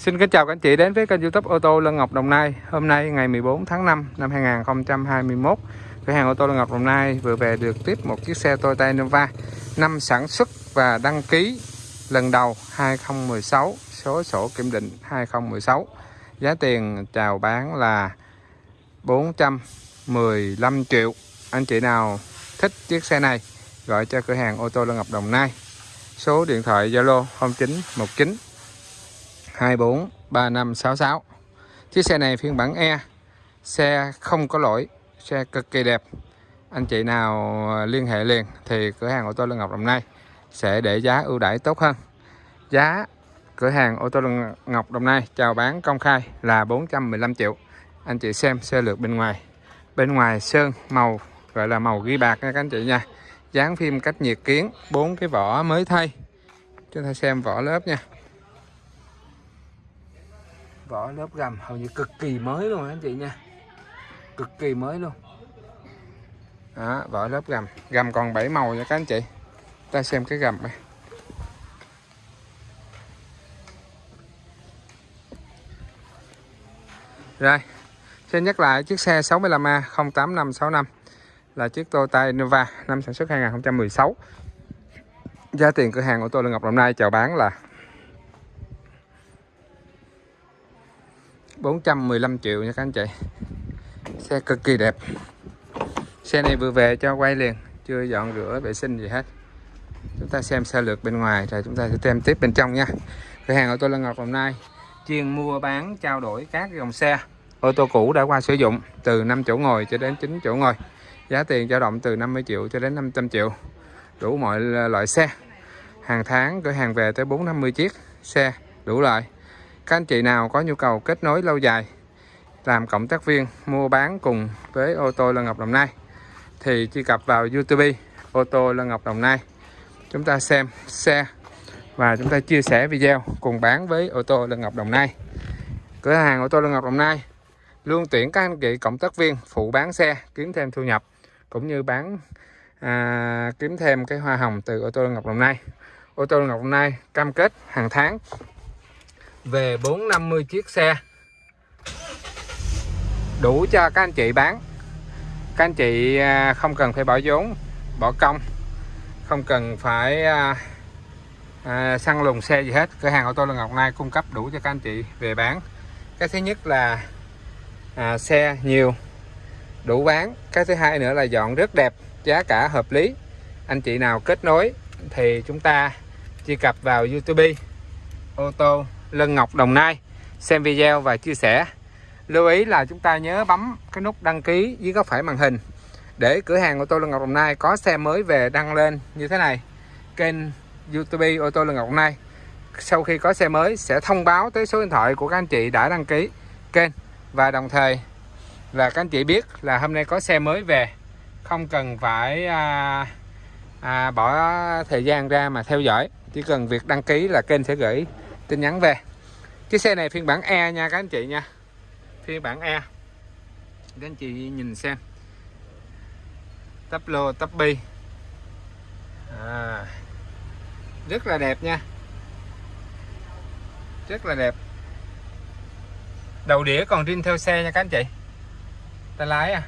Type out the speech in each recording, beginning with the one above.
Xin kính chào các anh chị đến với kênh youtube ô tô Lân Ngọc Đồng Nai. Hôm nay ngày 14 tháng 5 năm 2021 Cửa hàng ô tô Lân Ngọc Đồng Nai vừa về được tiếp một chiếc xe Toyota Innova, Năm sản xuất và đăng ký lần đầu 2016 Số sổ kiểm định 2016 Giá tiền chào bán là 415 triệu. Anh chị nào thích chiếc xe này, Gọi cho cửa hàng ô tô Lân Ngọc Đồng Nai. Số điện thoại Zalo 0919 24 3566 Chiếc xe này phiên bản E Xe không có lỗi, Xe cực kỳ đẹp. Anh chị nào liên hệ liền Thì cửa hàng ô tô Lân Ngọc Đồng Nai Sẽ để giá ưu đãi tốt hơn. Giá cửa hàng ô tô Lân Ngọc Đồng Nai chào bán công khai là 415 triệu. Anh chị xem xe lược bên ngoài. Bên ngoài sơn màu, gọi là màu ghi bạc nha các anh chị nha. Dán phim cách nhiệt kiến, bốn cái vỏ mới thay. Chúng ta xem vỏ lớp nha vỏ lớp gầm hầu như cực kỳ mới luôn anh chị nha. Cực kỳ mới luôn. Đó, vỏ lớp gầm. Gầm còn 7 màu nha các anh chị. Ta xem cái gầm này. Rồi xin nhắc lại chiếc xe 65A 08565 là chiếc Toyota Innova năm sản xuất 2016 giá tiền cửa hàng của tôi là Ngọc Đồng Nai chào bán là 415 triệu nha các anh chị. Xe cực kỳ đẹp. Xe này vừa về cho quay liền, chưa dọn rửa vệ sinh gì hết. Chúng ta xem xe lược bên ngoài rồi chúng ta sẽ xem tiếp bên trong nha. Cửa hàng ô tô Lân Ngọc Đồng Nai chuyên mua bán, trao đổi các dòng xe. Ô tô cũ đã qua sử dụng từ 5 chỗ ngồi cho đến 9 chỗ ngồi. Giá tiền dao động từ 50 triệu cho đến 500 triệu. Đủ mọi loại xe. Hàng tháng cửa hàng về tới 450 chiếc xe đủ loại các anh chị nào có nhu cầu kết nối lâu dài làm cộng tác viên mua bán cùng với ô tô Lân Ngọc Đồng Nai thì truy cập vào YouTube ô tô Lân Ngọc Đồng Nai. Chúng ta xem xe và chúng ta chia sẻ video cùng bán với ô tô Lân Ngọc Đồng Nai. Cửa hàng ô tô Lân Ngọc Đồng Nai luôn tuyển các anh chị cộng tác viên phụ bán xe kiếm thêm thu nhập cũng như bán à, kiếm thêm cái hoa hồng từ ô tô Lân Ngọc Đồng Nai. Ô tô Lân Ngọc Đồng Nai cam kết hàng tháng về 450 chiếc xe. Đủ cho các anh chị bán. Các anh chị à, không cần phải bỏ vốn bỏ công. Không cần phải à, à, săn lùng xe gì hết. Cửa hàng ô tô là Ngọc Nai cung cấp đủ cho các anh chị về bán. Cái thứ nhất là à, xe nhiều đủ bán. Cái thứ hai nữa là dọn rất đẹp giá cả hợp lý. Anh chị nào kết nối thì chúng ta truy cập vào YouTube ô tô Lân Ngọc Đồng Nai. Xem video và chia sẻ. Lưu ý là chúng ta nhớ bấm cái nút đăng ký dưới góc phải màn hình để cửa hàng ô tô Lân Ngọc Đồng Nai có xe mới về đăng lên như thế này. Kênh YouTube ô tô Lân Ngọc Đồng Nai. Sau khi có xe mới sẽ thông báo tới số điện thoại của các anh chị đã đăng ký kênh. Và đồng thời là các anh chị biết là hôm nay có xe mới về. Không cần phải à, à, bỏ thời gian ra mà theo dõi. Chỉ cần việc đăng ký là kênh sẽ gửi tin nhắn về. Chiếc xe này phiên bản E nha các anh chị nha. Phiên bản E. Các anh chị nhìn xem. Tắp lô tắp bi. À, rất là đẹp nha. Rất là đẹp. Đầu đĩa còn riêng theo xe nha các anh chị. Tay lái à.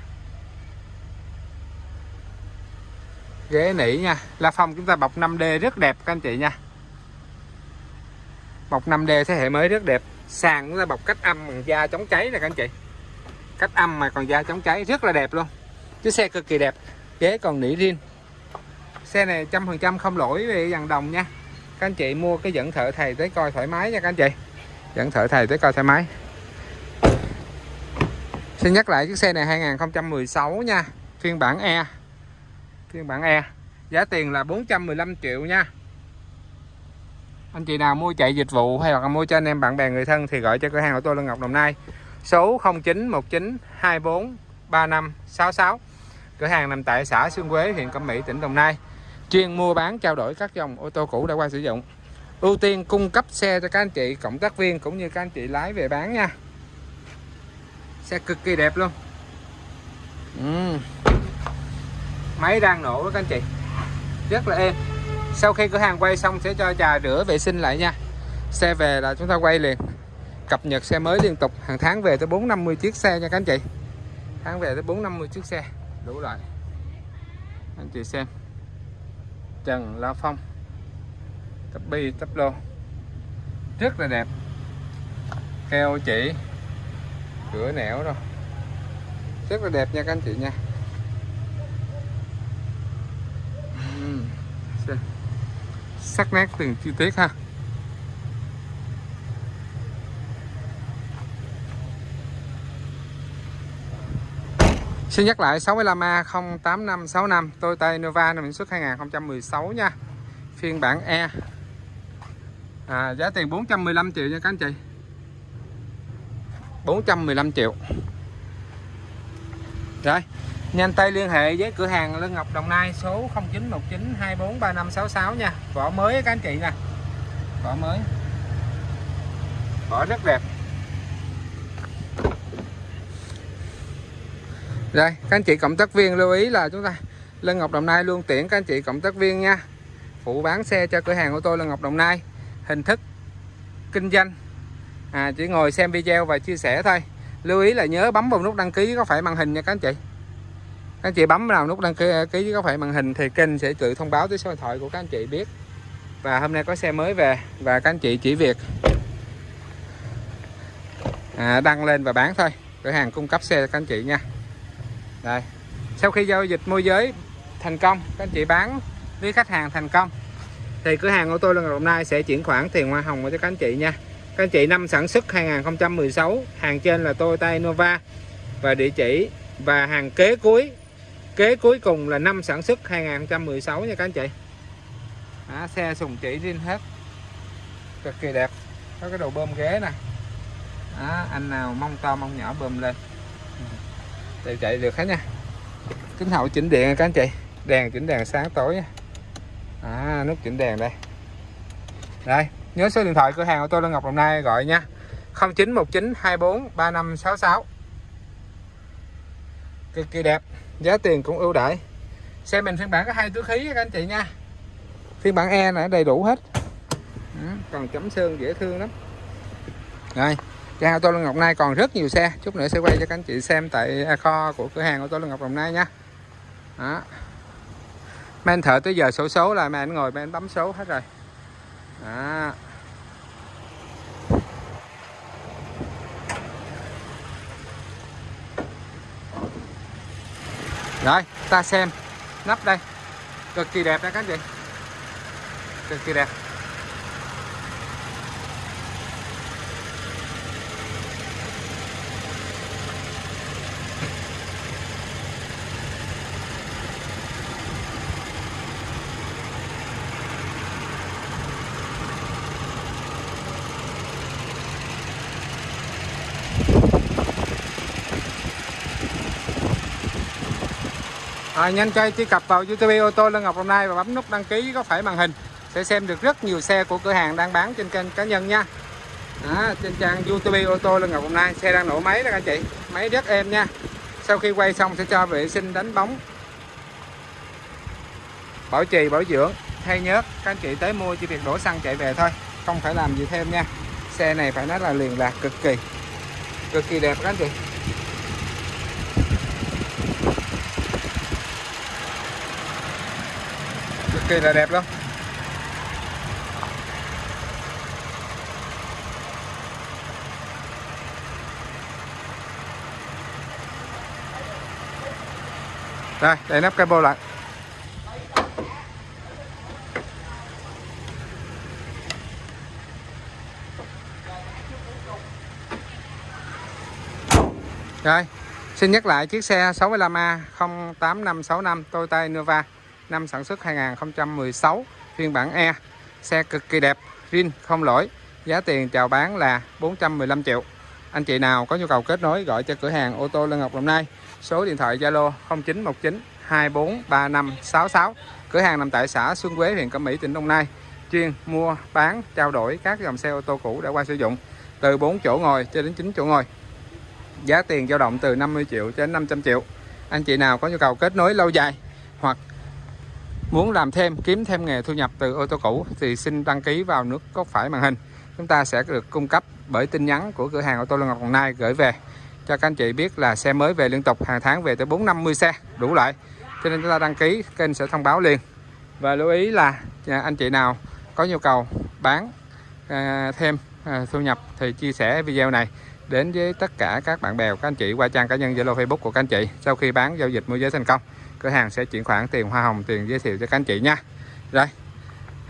Ghế nỉ nha. La phong chúng ta bọc 5D rất đẹp các anh chị nha bọc 5D thế hệ mới rất đẹp. Sàn chúng ta bọc cách âm bằng da chống cháy nè các anh chị. Cách âm mà còn da chống cháy rất là đẹp luôn. Chiếc xe cực kỳ đẹp, ghế còn nỉ riêng. Xe này trăm phần trăm không lỗi về dàn đồng nha. Các anh chị mua cái dẫn thợ thầy tới coi thoải mái nha các anh chị. Dẫn thợ thầy tới coi thoải mái. Xin nhắc lại chiếc xe này 2016 nha. Phiên bản E. Phiên bản E. Giá tiền là 415 triệu nha anh chị nào mua chạy dịch vụ hay là mua cho anh em, bạn bè, người thân thì gọi cho cửa hàng của tôi Lân Ngọc Đồng Nai. Số 0919 24 35 66 cửa hàng nằm tại xã Xuân Quế, huyện Cẩm Mỹ, tỉnh Đồng Nai. Chuyên mua bán, trao đổi các dòng ô tô cũ đã qua sử dụng. Ưu tiên cung cấp xe cho các anh chị, cộng tác viên cũng như các anh chị lái về bán nha. Xe cực kỳ đẹp luôn. Uhm. máy đang nổ các anh chị. Rất là êm sau khi cửa hàng quay xong sẽ cho trà rửa vệ sinh lại nha. Xe về là chúng ta quay liền. Cập nhật xe mới liên tục. Hàng tháng về tới 450 chiếc xe nha các anh chị. Tháng về tới 450 chiếc xe. Đủ loại anh chị xem. Trần, La Phong. Tắp bi tắp lô. Rất là đẹp. Keo chỉ. Cửa nẻo rồi. Rất là đẹp nha các anh chị nha Ừm, xem sắc nét từng chi tiết ha. Xin nhắc lại 65A 08565 Toyota Innova năm sản xuất 2016 nha. Phiên bản E. À, Giá tiền 415 triệu nha các anh chị. 415 triệu. Rồi. Nhanh tay liên hệ với cửa hàng Lân Ngọc Đồng Nai số 0919243566 nha. Vỏ mới các anh chị nè. Vỏ mới. Vỏ rất đẹp. Rồi các anh chị cộng tác viên lưu ý là chúng ta Lân Ngọc Đồng Nai luôn tiễn các anh chị cộng tác viên nha. Phụ bán xe cho cửa hàng ô tô Lân Ngọc Đồng Nai. Hình thức kinh doanh. À, Chỉ ngồi xem video và chia sẻ thôi. Lưu ý là nhớ bấm vào nút đăng ký có phải màn hình nha các anh chị. Các anh chị bấm vào nút đăng ký, ký có phải màn hình Thì kênh sẽ tự thông báo tới số điện thoại của các anh chị biết. Và hôm nay có xe mới về Và các anh chị chỉ việc à, Đăng lên và bán thôi. Cửa hàng cung cấp xe cho các anh chị nha. Đây. Sau khi giao dịch môi giới thành công các anh chị bán với khách hàng thành công thì cửa hàng ô tô Lân Đồng Nai sẽ chuyển khoản tiền hoa hồng cho các anh chị nha. Các anh chị năm sản xuất 2016 hàng trên là Toyota Innova và địa chỉ và hàng kế cuối kế cuối cùng là năm sản xuất 2016 nha các anh chị. Đó, xe sùng chỉ riêng hết. Cực kỳ đẹp. Có cái đầu bơm ghế nè. Đó, anh nào mong to mong nhỏ bơm lên. Đều chạy được hết nha. Kính hậu chỉnh điện các anh chị. Đèn chỉnh đèn sáng tối nha. À, nút chỉnh đèn đây. Đây nhớ số điện thoại cửa hàng ô tô Lân Ngọc Đồng Nai gọi nha. 0919 24 3566 cực kỳ đẹp giá tiền cũng ưu đãi. Xe mình phiên bản có hai túi khí các anh chị nha. Phiên bản E này đầy đủ hết. Ừ, còn chấm sơn dễ thương lắm. Rồi Cửa ô tô Lương Ngọc Nai còn rất nhiều xe. Chút nữa sẽ quay cho các anh chị xem tại kho của cửa hàng ô tô Lương Ngọc Đồng Nai nha. Đó. Mấy anh thợ tới giờ sổ số là mấy anh ngồi, mấy anh bấm số hết rồi. Đó. Rồi ta xem. Nắp đây. Cực kỳ đẹp đấy các chị. Cực kỳ đẹp. À, nhanh chơi truy cập vào youtube ô tô Lân Ngọc hôm nay và bấm nút đăng ký có phải màn hình sẽ xem được rất nhiều xe của cửa hàng đang bán trên kênh cá nhân nha. Đó, trên trang youtube ô tô Lân Ngọc hôm nay xe đang nổ máy đó các anh chị. Máy rất êm nha. Sau khi quay xong sẽ cho vệ sinh đánh bóng. Bảo trì bảo dưỡng. Thay nhớt các anh chị tới mua chỉ việc đổ xăng chạy về thôi. Không phải làm gì thêm nha. Xe này phải nói là liền lạc cực kỳ. Cực kỳ đẹp các anh chị. Kỳ là đẹp lắm. Đây, để nắp cabo lại. Rồi, xin nhắc lại chiếc xe 65A 08565 Toyota Innova năm sản xuất 2016 phiên bản E xe cực kỳ đẹp zin không lỗi, giá tiền chào bán là 415 triệu. Anh chị nào có nhu cầu kết nối gọi cho cửa hàng ô tô Lân Ngọc Đồng Nai, số điện thoại Zalo 0919 243566 cửa hàng nằm tại xã Xuân Quế, huyện Cẩm Mỹ, tỉnh Đồng Nai. Chuyên mua, bán, trao đổi các dòng xe ô tô cũ đã qua sử dụng, từ 4 chỗ ngồi cho đến 9 chỗ ngồi. Giá tiền dao động từ 50 triệu đến 500 triệu. Anh chị nào có nhu cầu kết nối lâu dài hoặc muốn làm thêm kiếm thêm nghề thu nhập từ ô tô cũ thì xin đăng ký vào nước có phải màn hình. Chúng ta sẽ được cung cấp bởi tin nhắn của cửa hàng ô tô Lân Ngọc Đồng Nai gửi về. Cho các anh chị biết là xe mới về liên tục hàng tháng về tới 450 xe đủ loại. Cho nên chúng ta đăng ký kênh sẽ thông báo liền. Và lưu ý là à, anh chị nào có nhu cầu bán à, thêm à, thu nhập thì chia sẻ video này đến với tất cả các bạn bè các anh chị qua trang cá nhân Zalo Facebook của các anh chị sau khi bán giao dịch môi giới thành công cửa hàng sẽ chuyển khoản tiền hoa hồng tiền giới thiệu cho các anh chị nha. Rồi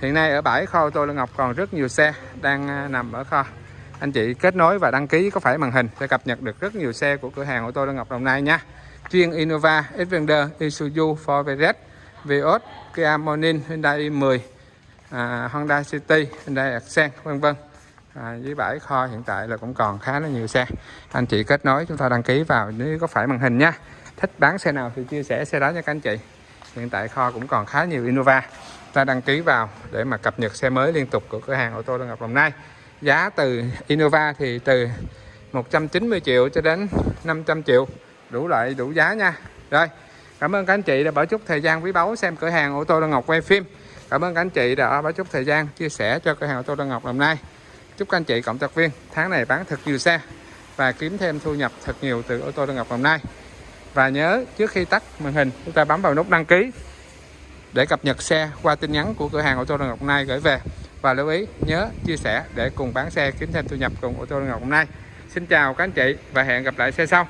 hiện nay ở bãi kho tôi tô Ngọc còn rất nhiều xe đang à, nằm ở kho. Anh chị kết nối và đăng ký có phải màn hình sẽ cập nhật được rất nhiều xe của cửa hàng ô tô Lân Ngọc Đồng Nai nha. Chuyên Innova, Xpander, Isuzu, Ford Everest, Vios, Kia Morning, Hyundai i10, à, Honda City, Hyundai Accent vân vân. À, dưới bãi kho hiện tại là cũng còn khá là nhiều xe. Anh chị kết nối chúng ta đăng ký vào nếu có phải màn hình nha thích bán xe nào thì chia sẻ xe đó nha các anh chị. Hiện tại kho cũng còn khá nhiều Innova. Ta đăng ký vào để mà cập nhật xe mới liên tục của cửa hàng ô tô Lân Ngọc Đồng Nai. Giá từ Innova thì từ 190 triệu cho đến 500 triệu. Đủ loại, đủ giá nha. Rồi, cảm ơn các anh chị đã bỏ chút thời gian quý báu xem cửa hàng ô tô Lân Ngọc quay phim. Cảm ơn các anh chị đã bỏ chút thời gian chia sẻ cho cửa hàng ô tô Lân Ngọc Đồng Nai. Chúc các anh chị cộng tác viên tháng này bán thật nhiều xe và kiếm thêm thu nhập thật nhiều từ ô tô Lân Ngọc Đồng Nai và nhớ, trước khi tắt màn hình, chúng ta bấm vào nút đăng ký để cập nhật xe qua tin nhắn của cửa hàng ô tô Lân Ngọc Nai gửi về. Và lưu ý, nhớ chia sẻ để cùng bán xe kiếm thêm thu nhập cùng ô tô Lân Ngọc Nai. Xin chào các anh chị và hẹn gặp lại xe sau.